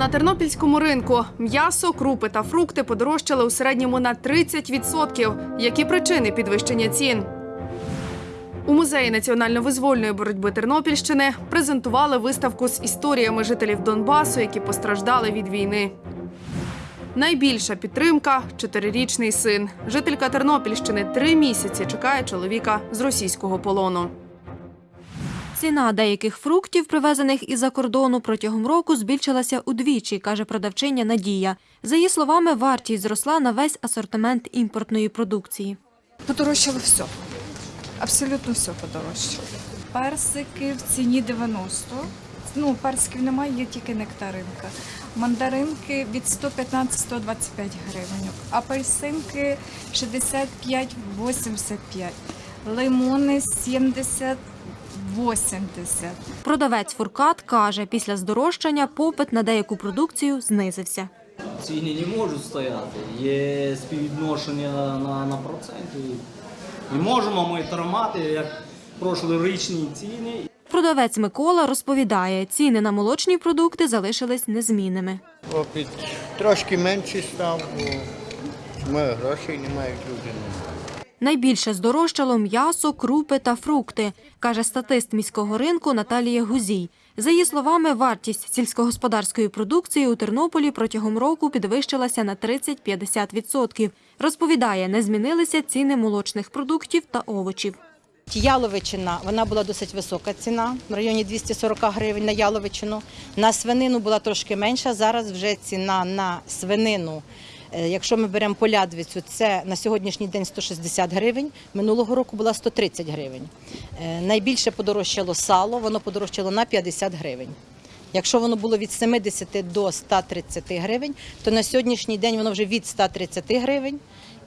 На тернопільському ринку м'ясо, крупи та фрукти подорожчали у середньому на 30%. Які причини підвищення цін? У музеї національно-визвольної боротьби Тернопільщини презентували виставку з історіями жителів Донбасу, які постраждали від війни. Найбільша підтримка чотирирічний син. Жителька Тернопільщини три місяці чекає чоловіка з російського полону. Ціна деяких фруктів, привезених із-за кордону, протягом року збільшилася удвічі, каже продавчиня Надія. За її словами, вартість зросла на весь асортимент імпортної продукції. Подорожчало все. Абсолютно все подорожчало. Персики в ціні 90. Ну, персиків немає, є тільки нектаринка. Мандаринки від 115-125 гривень. Апельсинки 65-85. Лимони 70 80. Продавець Фуркат каже, після здорожчання попит на деяку продукцію знизився. Ціни не можуть стояти. Є співвідношення на, на проценти. Не можемо ми тримати, як прошлорічні ціни. Продавець Микола розповідає, ціни на молочні продукти залишились незмінними. Опіт трошки менше став, бо ми грошей немає, люди немає. Найбільше здорожчало м'ясо, крупи та фрукти, каже статист міського ринку Наталія Гузій. За її словами, вартість сільськогосподарської продукції у Тернополі протягом року підвищилася на 30-50%. Розповідає, не змінилися ціни молочних продуктів та овочів. Яловичина, вона була досить висока ціна, в районі 240 гривень на яловичину. На свинину була трошки менша, зараз вже ціна на свинину. Е, Якщо ми беремо полядвицю, це на сьогоднішній день 160 гривень, минулого року була 130 гривень. Е, Найбільше подорожчало сало, воно подорожчало на 50 гривень. Якщо воно було від 70 до 130 гривень, то на сьогоднішній день воно вже від 130 гривень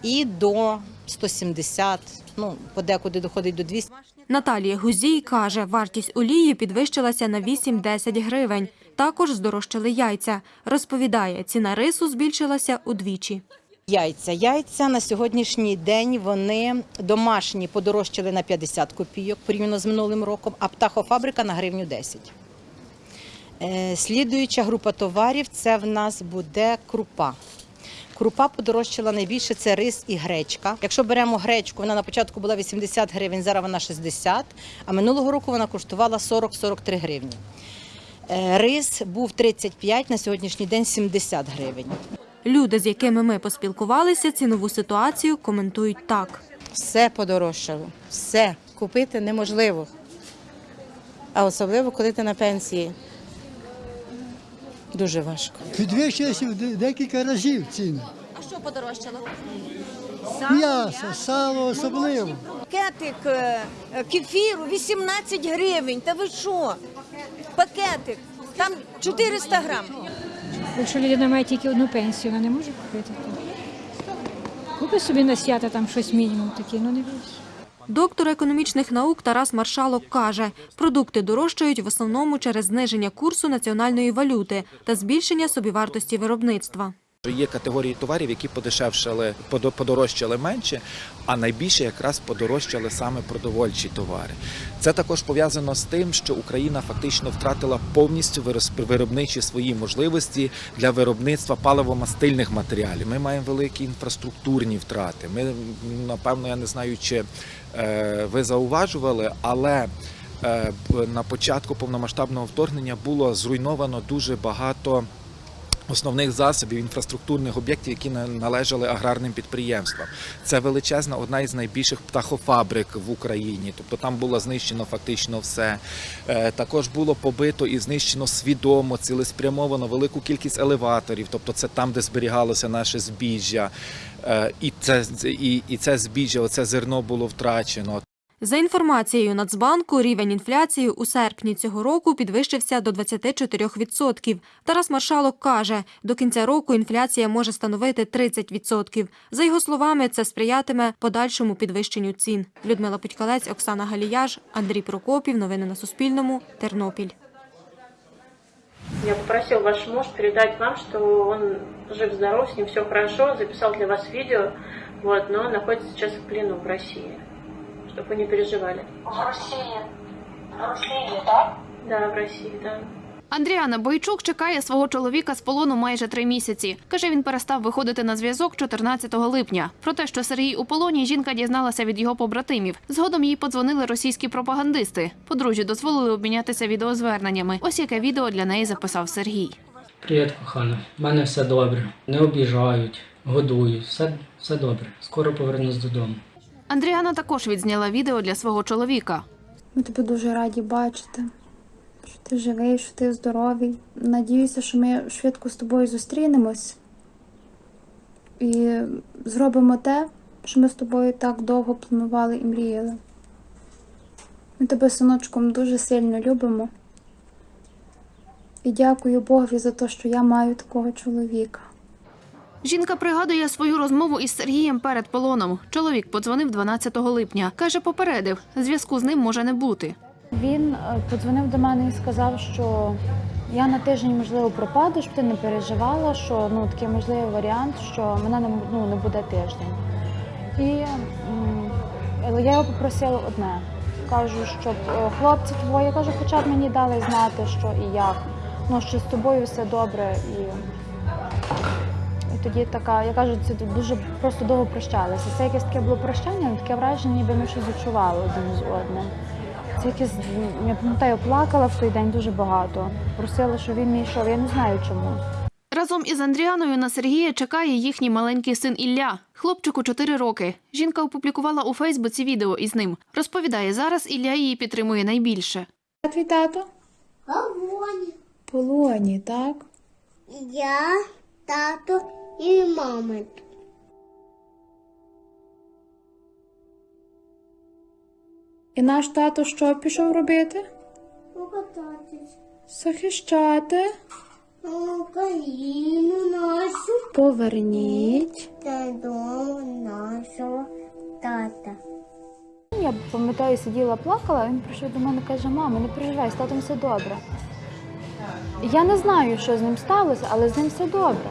і до 170, ну, подекуди доходить до 200. Наталія Гузій каже, вартість олії підвищилася на 8-10 гривень. Також здорожчали яйця. Розповідає, ціна рису збільшилася удвічі. Яйця. Яйця на сьогоднішній день вони домашні подорожчали на 50 копійок порівняно з минулим роком, а птахофабрика на гривню 10. Е, Слідуюча група товарів це в нас буде крупа. Крупа подорожчала найбільше це рис і гречка. Якщо беремо гречку, вона на початку була 80 гривень, зараз вона 60, а минулого року вона коштувала 40-43 гривні. Е, Рис був 35, на сьогоднішній день 70 гривень. Люди, з якими ми поспілкувалися, цінову ситуацію коментують так. Все подорожчало. Все купити неможливо. А особливо, коли ти на пенсії. Дуже важко. Підвищилися в декілька разів ціни. А що подорожчало? М'ясо, сало особливо. Пакетик е, е, кефіру 18 гривень. Та ви що? Пакетик. Там 400 грам. Якщо людина має тільки одну пенсію, вона не може купити. Купи собі на свята там щось мінімум таке, ну не більше. Доктор економічних наук Тарас Маршалок каже, продукти дорожчають в основному через зниження курсу національної валюти та збільшення собівартості виробництва. Є категорії товарів, які подешевшали, подорожчали менше, а найбільше якраз подорожчали саме продовольчі товари. Це також пов'язано з тим, що Україна фактично втратила повністю виробничі свої можливості для виробництва паливомастильних матеріалів. Ми маємо великі інфраструктурні втрати. Ми напевно, я не знаю, чи е, ви зауважували, але е, на початку повномасштабного вторгнення було зруйновано дуже багато основних засобів інфраструктурних об'єктів, які на- належали аграрним підприємствам. Це величезна одна із найбільших птахофабрик в Україні. Тобто там було знищено фактично все. Е, Також було побито і знищено свідомо, цілеспрямовано велику кількість елеваторів. Тобто це там, де зберігалося наше збіжжя. Е, І це, і, і це збіжжя, оце зерно було втрачено. За інформацією Нацбанку, рівень інфляції у серпні цього року підвищився до 24%. Тарас Маршалок каже, до кінця року інфляція може становити 30%. За його словами, це сприятиме подальшому підвищенню цін. Людмила Путькалець, Оксана Галіяж, Андрій Прокопів. Новини на Суспільному. Тернопіль. Я попросил ваш муж передать вам, что он жив-здоров, с ним все хорошо, записал для вас видео, вот, но находится сейчас в плену в России, чтобы вы не переживали. В Росії. В Росії, так? Да, в России, да. Андріана Бойчук чекає свого чоловіка з полону майже три місяці. Каже, він перестав виходити на зв'язок 14 липня. Про те, що Сергій у полоні, жінка дізналася від його побратимів. Згодом їй подзвонили російські пропагандисти. Подружжю дозволили обмінятися відеозверненнями. Ось яке відео для неї записав Сергій. Привіт, кохана. У мене все добре. Не обіжають, годують. Все, все добре. Скоро повернусь додому. Андріана також відзняла відео для свого чоловіка. Ми тебе дуже раді бачити, що ти живий, що ти здоровий. Надіюся, що ми швидко з тобою зустрінемось і зробимо те, що ми з тобою так довго планували і мріяли. Ми тебе, синочком, дуже сильно любимо. І дякую Богові за те, що я маю такого чоловіка. Жінка пригадує свою розмову із Сергієм перед полоном. Чоловік подзвонив 12 липня. Каже, попередив, зв'язку з ним може не бути. Він е, подзвонив до мене і сказав, що я на тиждень, можливо, пропаду, щоб ти не переживала, що ну такий можливий варіант, що мене не, ну, не буде тиждень. І я його попросила одне. Кажу, щоб е, хлопці твої, кажу, хоча б мені дали знати, що і як. Ну, що з тобою все добре. І тоді така, я кажу, це дуже просто довго прощалися. Це якесь таке було прощання, таке враження, ніби ми щось відчували один з одним. Це якесь, я пам'ятаю, плакала в той день дуже багато. Просила, щоб він не йшов. Я не знаю чому. Разом із Андріаною на Сергія чекає їхній маленький син Ілля. Хлопчику 4 роки. Жінка опублікувала у Фейсбуці відео із ним. Розповідає, зараз Ілля її підтримує найбільше. А твій тато? Полоні. Полоні, так? Я, тато і мама. І наш тато що пішов робити? Покататись. Захищати. Україну нашу Поверніть. додому нашого тата. Я пам'ятаю, сиділа, плакала, він прийшов до мене і каже, мама, не переживай, з татом все добре. Я не знаю, що з ним сталося, але з ним все добре.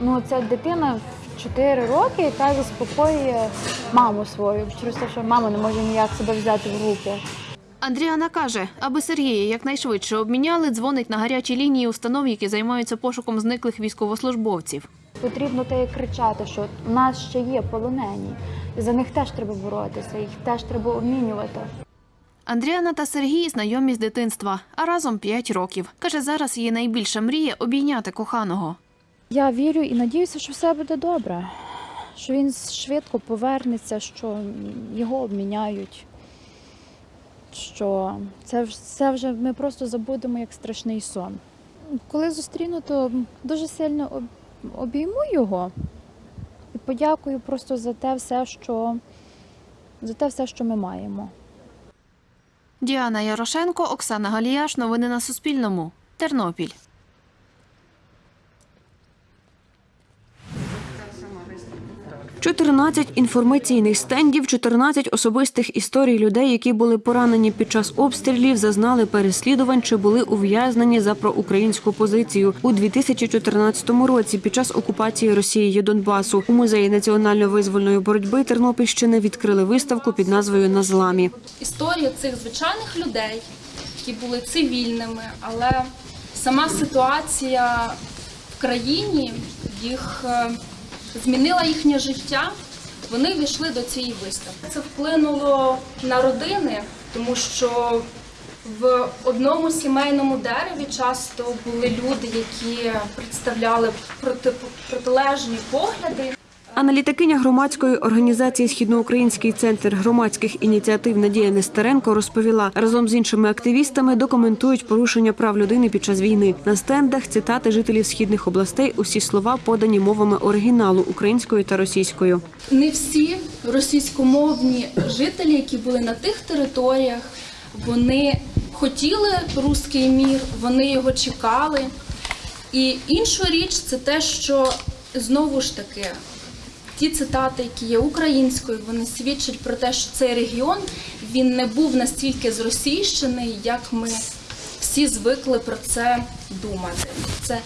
Ну, це дитина в 4 роки, яка заспокоює маму свою, через те, що мама не може ніяк себе взяти в руки. Андріана каже, аби Сергія якнайшвидше обміняли, дзвонить на гарячі лінії установ, які займаються пошуком зниклих військовослужбовців. Потрібно те і кричати, що в нас ще є полонені. І за них теж треба боротися, їх теж треба обмінювати. Андріана та Сергій знайомі з дитинства, а разом 5 років. Каже, зараз її найбільша мрія обійняти коханого. Я вірю і надіюся, що все буде добре, що він швидко повернеться, що його обміняють. Що це, це вже ми просто забудемо як страшний сон. Коли зустріну, то дуже сильно обійму його і подякую просто за те все, що, за те все, що ми маємо. Діана Ярошенко, Оксана Галіяш. Новини на Суспільному. Тернопіль. Чотирнадцять інформаційних стендів, 14 особистих історій людей, які були поранені під час обстрілів, зазнали переслідувань чи були ув'язнені за проукраїнську позицію у 2014 році під час окупації Росією Донбасу. У музеї національно-визвольної боротьби Тернопільщини відкрили виставку під назвою На зламі. історію цих звичайних людей, які були цивільними, але сама ситуація в країні їх е, змінила їхнє життя. Вони війшли до цієї виставки. Це вплинуло на родини, тому що в одному сімейному дереві часто були люди, які представляли проти, протилежні погляди. Аналітикиня громадської організації Східноукраїнський центр громадських ініціатив Надія Нестеренко розповіла, разом з іншими активістами документують порушення прав людини під час війни. На стендах цитати жителів східних областей. Усі слова подані мовами оригіналу українською та російською. не всі російськомовні жителі, які були на тих територіях, вони хотіли руський мір, вони його чекали. І інша річ це те, що знову ж таки ті цитати, які є українською, вони свідчать про те, що цей регіон він не був настільки зросійщений, як ми всі звикли про це думати. Це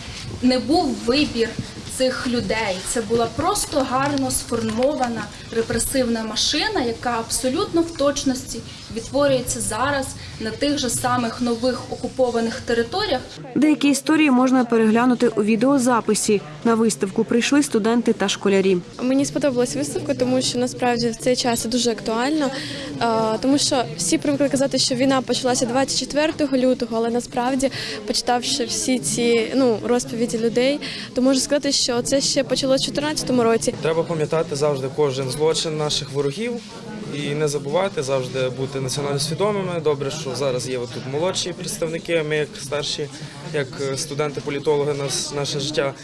не був вибір цих людей. Це була просто гарно сформована репресивна машина, яка абсолютно в точності відтворюється зараз на тих же самих нових окупованих територіях. Деякі історії можна переглянути у відеозаписі. На виставку прийшли студенти та школярі. Мені сподобалась виставка, тому що насправді в цей час це дуже актуально, е, тому що всі привикли казати, що війна почалася 24 лютого, але насправді, почитавши всі ці ну розповіді людей, то можу сказати, що це ще почалося в 2014 році. Треба пам'ятати завжди кожен злочин наших ворогів і не забувати завжди бути національно свідомими. Добре, що зараз є тут молодші представники. Ми, як старші, як студенти-політологи, нас наше життя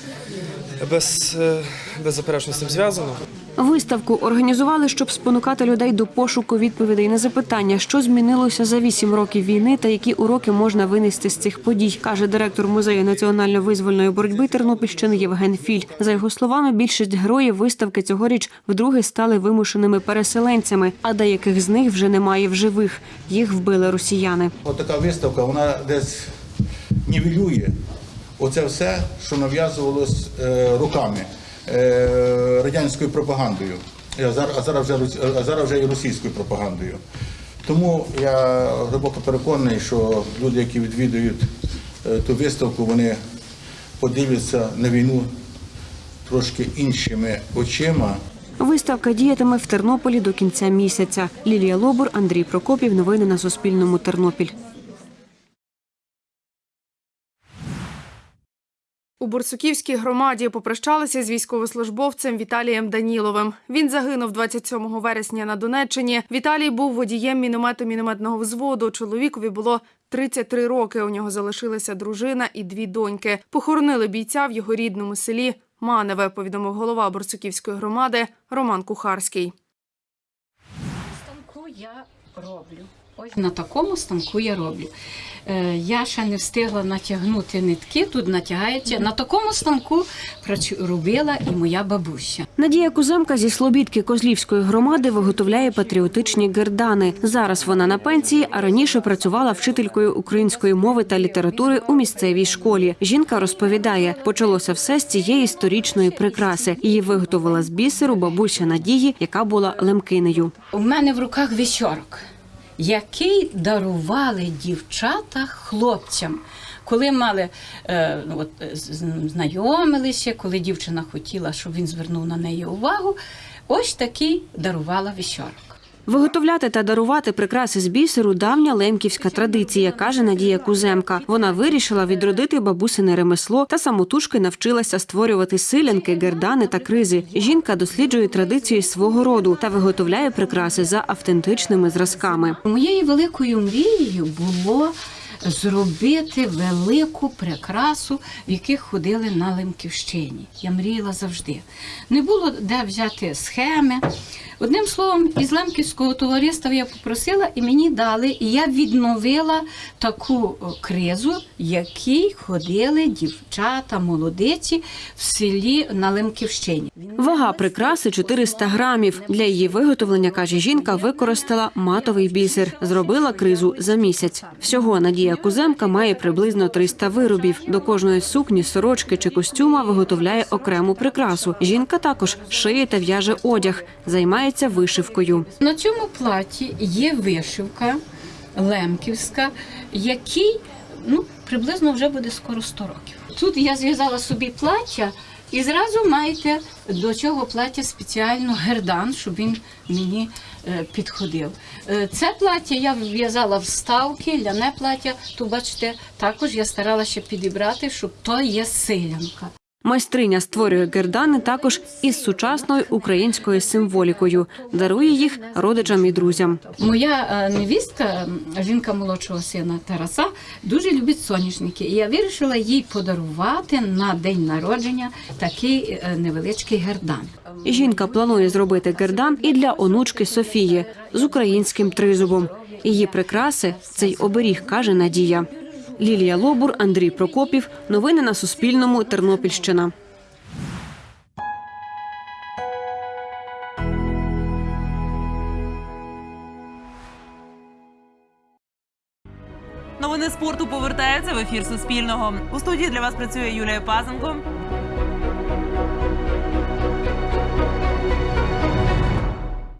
без, е, беззаперечно з цим зв'язано. Виставку організували, щоб спонукати людей до пошуку відповідей на запитання, що змінилося за вісім років війни та які уроки можна винести з цих подій, каже директор музею національно-визвольної боротьби Тернопільщини Євген Філь. За його словами, більшість героїв виставки цьогоріч вдруге стали вимушеними переселенцями, а деяких з них вже немає в живих. Їх вбили росіяни. От така виставка, вона десь нівелює оце все, що нав'язувалось е, руками е, радянською пропагандою, а зараз, вже, а зараз вже і російською пропагандою. Тому я глибоко переконаний, що люди, які відвідують е, ту виставку, вони подивляться на війну трошки іншими очима. Виставка діятиме в Тернополі до кінця місяця. Лілія Лобур, Андрій Прокопів. Новини на Суспільному. Тернопіль. У Бурсуківській громаді попрощалися з військовослужбовцем Віталієм Даніловим. Він загинув 27 вересня на Донеччині. Віталій був водієм міномету мінометного взводу. Чоловікові було 33 роки. У нього залишилася дружина і дві доньки. Похоронили бійця в його рідному селі Маневе. Повідомив голова Бурсуківської громади Роман Кухарський. станку я роблю. Ось на такому станку я роблю. Е, я ще не встигла натягнути нитки, тут натягається. На такому станку робила і моя бабуся. Надія Куземка зі Слобідки Козлівської громади виготовляє патріотичні гердани. Зараз вона на пенсії, а раніше працювала вчителькою української мови та літератури у місцевій школі. Жінка розповідає, почалося все з цієї сторічної прикраси. Її виготовила з бісеру бабуся Надії, яка була лемкинею. У мене в руках вісьорок, який дарували дівчата хлопцям. Коли мали е, ну, от, е, знайомилися, коли дівчина хотіла, щоб він звернув на неї увагу, ось такий дарувала вісьорок. Виготовляти та дарувати прикраси з бісеру давня лемківська традиція, каже Надія Куземка. Вона вирішила відродити бабусине ремесло та самотужки навчилася створювати силянки, гердани та кризи. Жінка досліджує традиції свого роду та виготовляє прикраси за автентичними зразками. Моєю великою мрією було зробити велику прикрасу, в яких ходили на Лемківщині. Я мріяла завжди. Не було де взяти схеми. Одним словом, із Лемківського товариства я попросила і мені дали, і я відновила таку кризу, якій ходили дівчата, молодиці в селі на Лемківщині. Вага прикраси 400 грамів. Для її виготовлення, каже жінка, використала матовий бісер. Зробила кризу за місяць. Всього Надія Куземка має приблизно 300 виробів. До кожної сукні, сорочки чи костюма виготовляє окрему прикрасу. Жінка також шиє та в'яже одяг, займається вишивкою. На цьому платі є вишивка лемківська, який ну, приблизно вже буде скоро 100 років. Тут я зв'язала собі плаття і зразу маєте до цього плаття спеціально гердан, щоб він мені е, підходив. Е, Це плаття я в'язала вставки, ляне плаття. Тут бачите, також я старалася підібрати, щоб то є силянка. Майстриня створює гердани також із сучасною українською символікою. Дарує їх родичам і друзям. Моя е, невістка, жінка молодшого сина Тараса, дуже любить соняшники. І я вирішила їй подарувати на день народження такий е, невеличкий гердан. Жінка планує зробити гердан і для онучки Софії з українським тризубом. Її прикраси цей оберіг, каже Надія. Лілія Лобур, Андрій Прокопів. Новини на Суспільному. Тернопільщина. Новини спорту повертаються в ефір Суспільного. У студії для вас працює Юлія Пазенко.